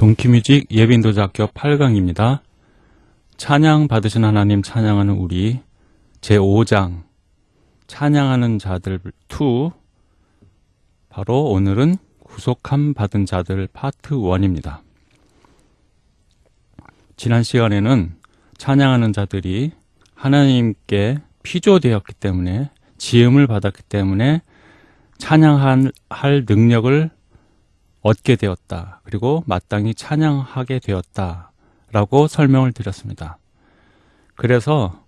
동키뮤직 예빈도자학교 8강입니다. 찬양 받으신 하나님 찬양하는 우리 제5장 찬양하는 자들 2 바로 오늘은 구속함 받은 자들 파트 1입니다. 지난 시간에는 찬양하는 자들이 하나님께 피조되었기 때문에 지음을 받았기 때문에 찬양할 능력을 얻게 되었다. 그리고 마땅히 찬양하게 되었다. 라고 설명을 드렸습니다. 그래서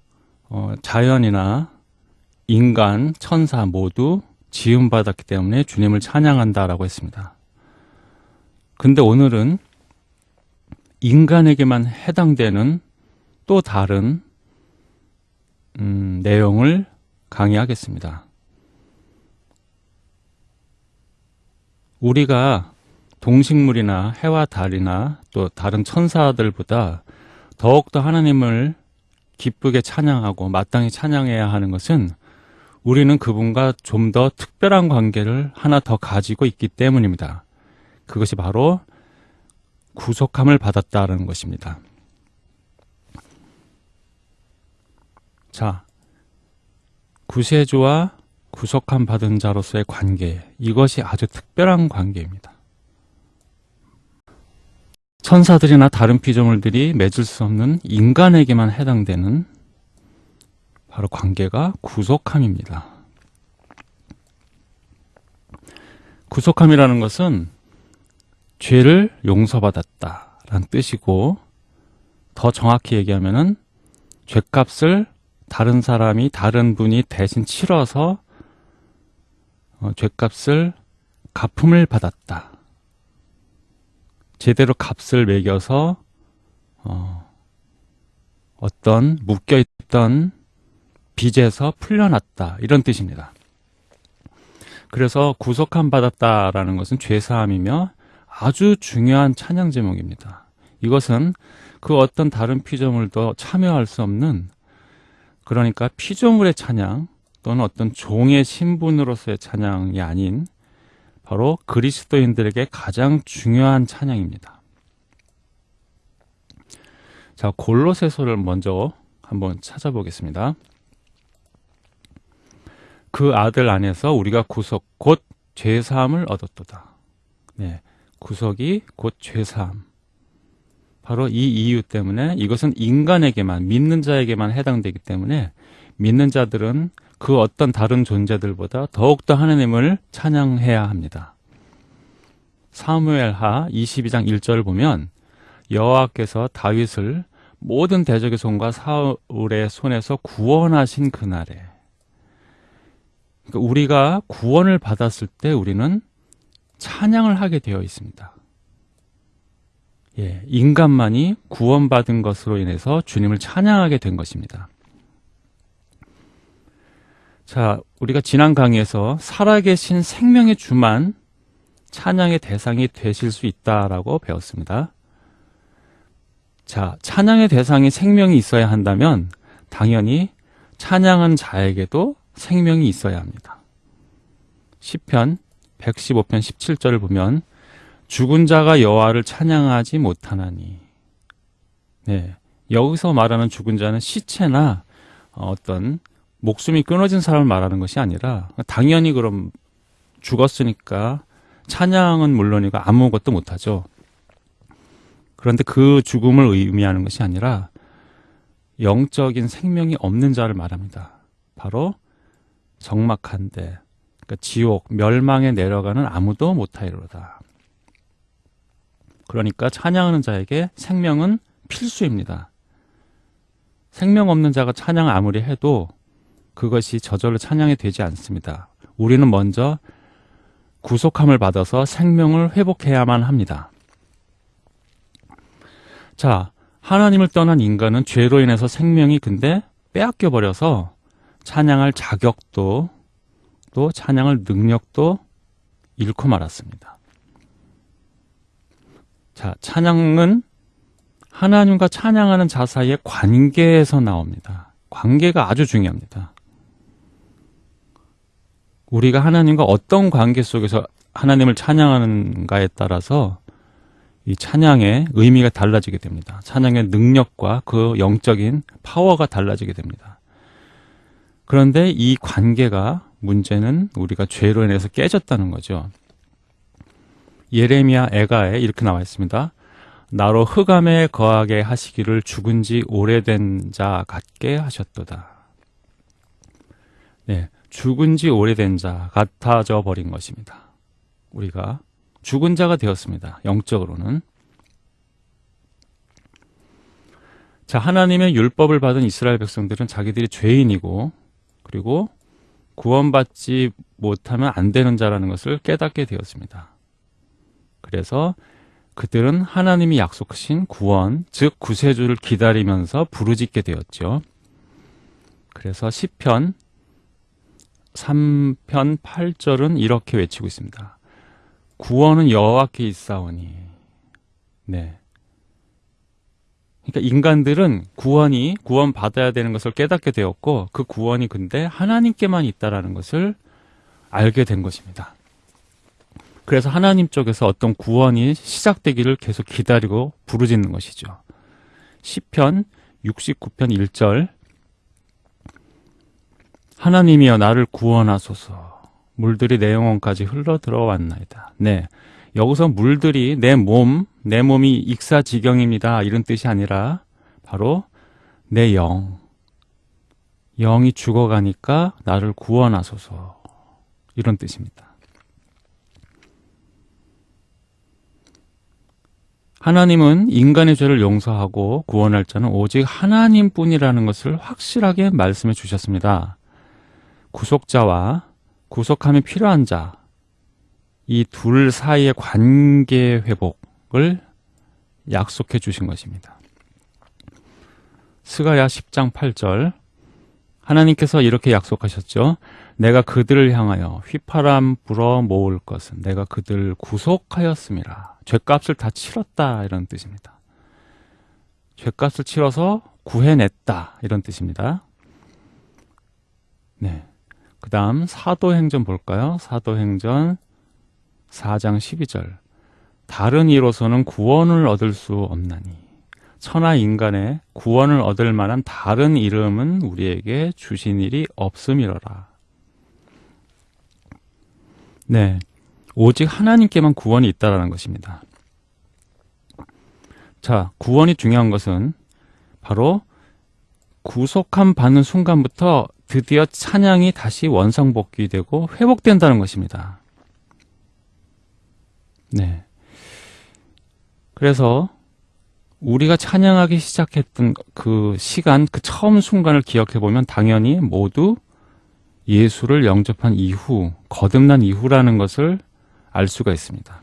어, 자연이나 인간, 천사 모두 지음받았기 때문에 주님을 찬양한다라고 했습니다. 근데 오늘은 인간에게만 해당되는 또 다른 음, 내용을 강의하겠습니다. 우리가 동식물이나 해와 달이나 또 다른 천사들보다 더욱더 하나님을 기쁘게 찬양하고 마땅히 찬양해야 하는 것은 우리는 그분과 좀 더 특별한 관계를 하나 더 가지고 있기 때문입니다. 그것이 바로 구속함을 받았다는 것입니다. 자, 구세주와 구속함 받은 자로서의 관계, 이것이 아주 특별한 관계입니다. 천사들이나 다른 피조물들이 맺을 수 없는 인간에게만 해당되는 바로 관계가 구속함입니다. 구속함이라는 것은 죄를 용서받았다라는 뜻이고 더 정확히 얘기하면은 죄값을 다른 사람이 다른 분이 대신 치러서 어, 죄값을 갚음을 받았다. 제대로 값을 매겨서 어, 어떤 묶여있던 빚에서 풀려났다 이런 뜻입니다. 그래서 구속함 받았다라는 것은 죄사함이며 아주 중요한 찬양 제목입니다. 이것은 그 어떤 다른 피조물도 참여할 수 없는 그러니까 피조물의 찬양 또는 어떤 종의 신분으로서의 찬양이 아닌 바로 그리스도인들에게 가장 중요한 찬양입니다. 자, 골로새서를 먼저 한번 찾아보겠습니다. 그 아들 안에서 우리가 구속 곧 죄사함을 얻었도다. 네. 구속이 곧 죄사함. 바로 이 이유 때문에 이것은 인간에게만 믿는 자에게만 해당되기 때문에 믿는 자들은 그 어떤 다른 존재들보다 더욱더 하나님을 찬양해야 합니다. 사무엘하 22장 1절을 보면 여호와께서 다윗을 모든 대적의 손과 사울의 손에서 구원하신 그날에 그러니까 우리가 구원을 받았을 때 우리는 찬양을 하게 되어 있습니다. 예, 인간만이 구원받은 것으로 인해서 주님을 찬양하게 된 것입니다. 자, 우리가 지난 강의에서 살아계신 생명의 주만 찬양의 대상이 되실 수 있다라고 배웠습니다. 자, 찬양의 대상이 생명이 있어야 한다면 당연히 찬양한 자에게도 생명이 있어야 합니다. 시편 115편 17절을 보면 죽은 자가 여호와를 찬양하지 못하나니 네, 여기서 말하는 죽은 자는 시체나 어떤 목숨이 끊어진 사람을 말하는 것이 아니라 당연히 그럼 죽었으니까 찬양은 물론이고 아무것도 못하죠. 그런데 그 죽음을 의미하는 것이 아니라 영적인 생명이 없는 자를 말합니다. 바로 적막한데 그러니까 지옥, 멸망에 내려가는 아무도 못하이로다. 그러니까 찬양하는 자에게 생명은 필수입니다. 생명 없는 자가 찬양 아무리 해도 그것이 저절로 찬양이 되지 않습니다. 우리는 먼저 구속함을 받아서 생명을 회복해야만 합니다. 자, 하나님을 떠난 인간은 죄로 인해서 생명이 근데 빼앗겨 버려서 찬양할 자격도 또 찬양할 능력도 잃고 말았습니다. 자, 찬양은 하나님과 찬양하는 자 사이의 관계에서 나옵니다. 관계가 아주 중요합니다. 우리가 하나님과 어떤 관계 속에서 하나님을 찬양하는가에 따라서 이 찬양의 의미가 달라지게 됩니다. 찬양의 능력과 그 영적인 파워가 달라지게 됩니다. 그런데 이 관계가 문제는 우리가 죄로 인해서 깨졌다는 거죠. 예레미야 에가에 이렇게 나와 있습니다. 나로 흑암에 거하게 하시기를 죽은 지 오래된 자 같게 하셨도다. 네, 죽은 지 오래된 자 같아져 버린 것입니다. 우리가 죽은 자가 되었습니다. 영적으로는. 자, 하나님의 율법을 받은 이스라엘 백성들은 자기들이 죄인이고 그리고 구원받지 못하면 안 되는 자라는 것을 깨닫게 되었습니다. 그래서 그들은 하나님이 약속하신 구원, 즉 구세주를 기다리면서 부르짖게 되었죠. 그래서 시편 3편 8절은 이렇게 외치고 있습니다. 구원은 여호와께 있사오니. 네. 그러니까 인간들은 구원이 구원 받아야 되는 것을 깨닫게 되었고 그 구원이 근데 하나님께만 있다라는 것을 알게 된 것입니다. 그래서 하나님 쪽에서 어떤 구원이 시작되기를 계속 기다리고 부르짖는 것이죠. 시편 69편 1절 하나님이여 나를 구원하소서 물들이 내 영혼까지 흘러 들어왔나이다. 네. 여기서 물들이 내 몸, 내 몸이 익사지경입니다. 이런 뜻이 아니라 바로 내 영. 영이 죽어가니까 나를 구원하소서. 이런 뜻입니다. 하나님은 인간의 죄를 용서하고 구원할 자는 오직 하나님뿐이라는 것을 확실하게 말씀해 주셨습니다. 구속자와 구속함이 필요한 자, 이 둘 사이의 관계 회복을 약속해 주신 것입니다. 스가야 10장 8절 하나님께서 이렇게 약속하셨죠. 내가 그들을 향하여 휘파람 불어 모을 것은 내가 그들을 구속하였음이라. 죄값을 다 치렀다 이런 뜻입니다. 죄값을 치러서 구해냈다 이런 뜻입니다. 네. 그 다음 사도행전 볼까요? 사도행전 4장 12절 다른 이로서는 구원을 얻을 수 없나니 천하 인간의 구원을 얻을 만한 다른 이름은 우리에게 주신 일이 없음이러라. 네. 오직 하나님께만 구원이 있다라는 것입니다. 자, 구원이 중요한 것은 바로 구속함 받는 순간부터 드디어 찬양이 다시 원상복귀되고 회복된다는 것입니다. 네. 그래서 우리가 찬양하기 시작했던 그 시간, 그 처음 순간을 기억해 보면 당연히 모두 예수를 영접한 이후, 거듭난 이후라는 것을 알 수가 있습니다.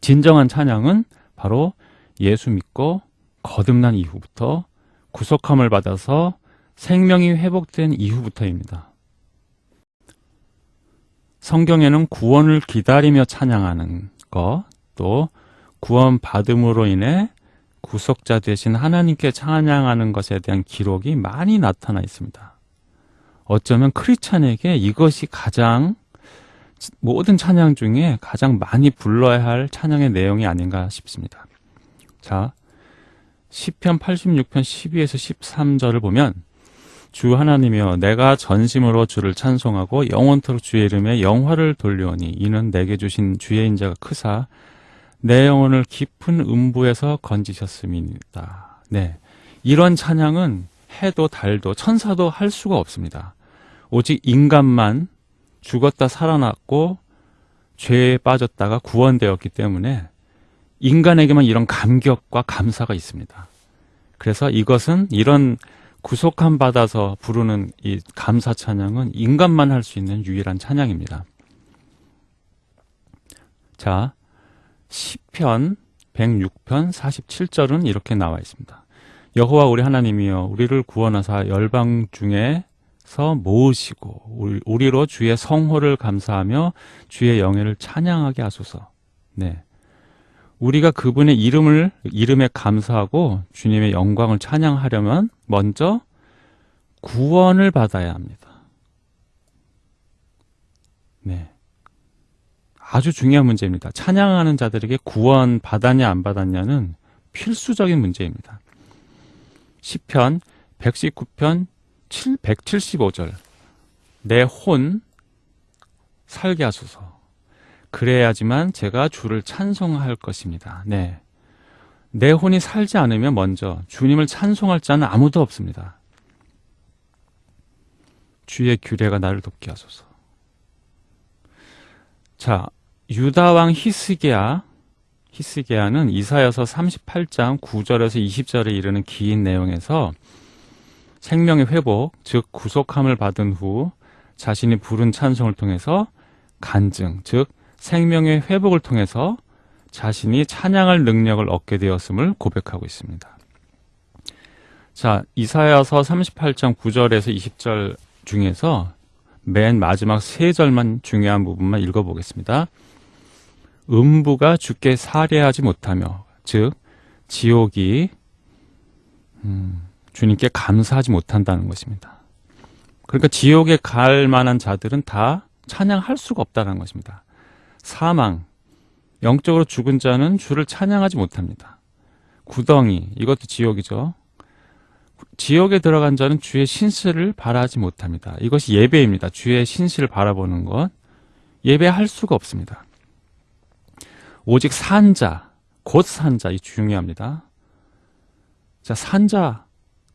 진정한 찬양은 바로 예수 믿고 거듭난 이후부터 구속함을 받아서 생명이 회복된 이후부터입니다. 성경에는 구원을 기다리며 찬양하는 것, 또 구원 받음으로 인해 구속자 되신 하나님께 찬양하는 것에 대한 기록이 많이 나타나 있습니다. 어쩌면 크리스찬에게 이것이 가장 모든 찬양 중에 가장 많이 불러야 할 찬양의 내용이 아닌가 싶습니다. 자, 시편 86편 12에서 13절을 보면 주 하나님이여 내가 전심으로 주를 찬송하고 영원토록 주의 이름에 영화를 돌려오니 이는 내게 주신 주의 인자가 크사 내 영혼을 깊은 음부에서 건지셨음이다. 네. 이런 찬양은 해도 달도 천사도 할 수가 없습니다. 오직 인간만 죽었다 살아났고 죄에 빠졌다가 구원되었기 때문에 인간에게만 이런 감격과 감사가 있습니다. 그래서 이것은 이런 구속함 받아서 부르는 이 감사 찬양은 인간만 할 수 있는 유일한 찬양입니다. 자, 시편 106편 47절은 이렇게 나와 있습니다. 여호와 우리 하나님이여 우리를 구원하사 열방 중에서 모으시고 우리로 주의 성호를 감사하며 주의 영예를 찬양하게 하소서. 네. 우리가 그분의 이름을 이름에 감사하고 주님의 영광을 찬양하려면 먼저 구원을 받아야 합니다. 네. 아주 중요한 문제입니다. 찬양하는 자들에게 구원 받았냐 안 받았냐는 필수적인 문제입니다. 시편 119편 7, 175절 내 혼 살게 하소서 그래야지만 제가 주를 찬송할 것입니다. 네. 내 혼이 살지 않으면 먼저 주님을 찬송할 자는 아무도 없습니다. 주의 규례가 나를 돕게 하소서. 자, 유다 왕 히스기야 히스기야는 이사여서 38장 9절에서 20절에 이르는 긴 내용에서 생명의 회복, 즉 구속함을 받은 후 자신이 부른 찬송을 통해서 간증, 즉 생명의 회복을 통해서 자신이 찬양할 능력을 얻게 되었음을 고백하고 있습니다. 자, 이사야서 38장 9절에서 20절 중에서 맨 마지막 세 절만 중요한 부분만 읽어보겠습니다. 음부가 주께 살해하지 못하며 즉 지옥이 음, 주님께 감사하지 못한다는 것입니다. 그러니까 지옥에 갈 만한 자들은 다 찬양할 수가 없다는 것입니다. 사망, 영적으로 죽은 자는 주를 찬양하지 못합니다. 구덩이, 이것도 지옥이죠. 지옥에 들어간 자는 주의 신실을 바라지 못합니다. 이것이 예배입니다. 주의 신실을 바라보는 것. 예배할 수가 없습니다. 오직 산자, 곧 산자, 이 중요합니다. 자, 산자,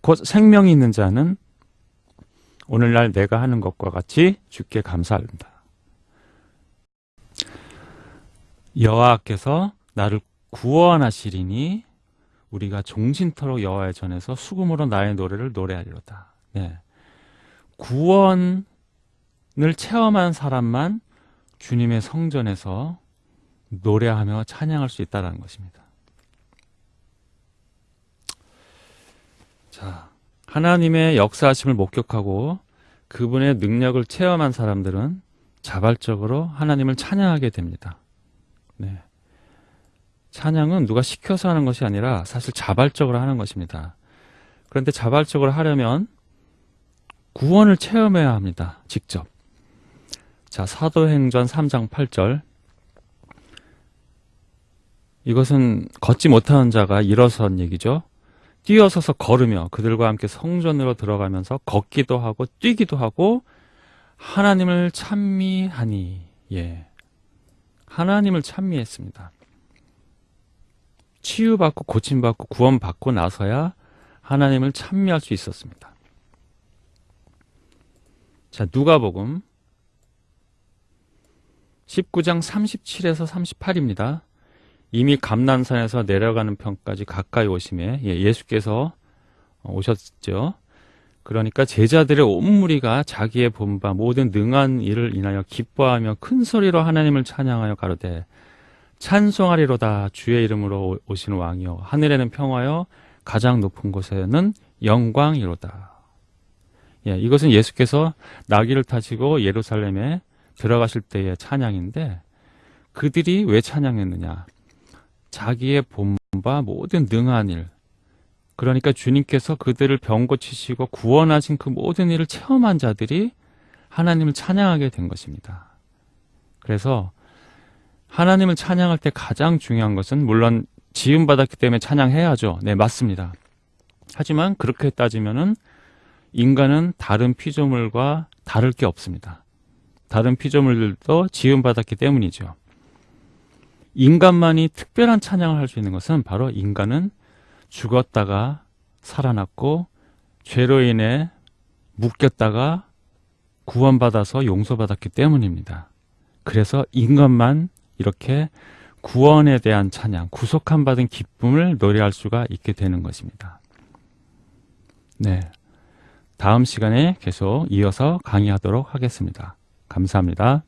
곧 생명이 있는 자는 오늘날 내가 하는 것과 같이 주께 감사합니다. 여호와께서 나를 구원하시리니 우리가 종신토록 여호와의 전에서 수금으로 나의 노래를 노래하리로다. 네. 구원을 체험한 사람만 주님의 성전에서 노래하며 찬양할 수 있다는 것입니다. 자, 하나님의 역사하심을 목격하고 그분의 능력을 체험한 사람들은 자발적으로 하나님을 찬양하게 됩니다. 네. 찬양은 누가 시켜서 하는 것이 아니라 사실 자발적으로 하는 것입니다. 그런데 자발적으로 하려면 구원을 체험해야 합니다. 직접. 자, 사도행전 3장 8절. 이것은 걷지 못하는 자가 일어선 얘기죠. 뛰어서서 걸으며 그들과 함께 성전으로 들어가면서 걷기도 하고 뛰기도 하고 하나님을 찬미하니 예. 하나님을 찬미했습니다. 치유받고 고침받고 구원받고 나서야 하나님을 찬미할 수 있었습니다. 자, 누가복음 19장 37에서 38입니다. 이미 감난산에서 내려가는 편까지 가까이 오심에 예, 예수께서 오셨죠. 그러니까 제자들의 온 무리가 자기의 본바 모든 능한 일을 인하여 기뻐하며 큰 소리로 하나님을 찬양하여 가로되 찬송하리로다 주의 이름으로 오시는 왕이요 하늘에는 평화요 가장 높은 곳에는 영광이로다. 예, 이것은 예수께서 나귀를 타시고 예루살렘에 들어가실 때의 찬양인데 그들이 왜 찬양했느냐? 자기의 본바 모든 능한 일. 그러니까 주님께서 그들을 병 고치시고 구원하신 그 모든 일을 체험한 자들이 하나님을 찬양하게 된 것입니다. 그래서 하나님을 찬양할 때 가장 중요한 것은 물론 지음 받았기 때문에 찬양해야죠. 네, 맞습니다. 하지만 그렇게 따지면은 인간은 다른 피조물과 다를 게 없습니다. 다른 피조물들도 지음 받았기 때문이죠. 인간만이 특별한 찬양을 할 수 있는 것은 바로 인간은 죽었다가 살아났고 죄로 인해 묶였다가 구원받아서 용서받았기 때문입니다. 그래서 인간만 이렇게 구원에 대한 찬양, 구속함 받은 기쁨을 노래할 수가 있게 되는 것입니다. 네. 다음 시간에 계속 이어서 강의하도록 하겠습니다. 감사합니다.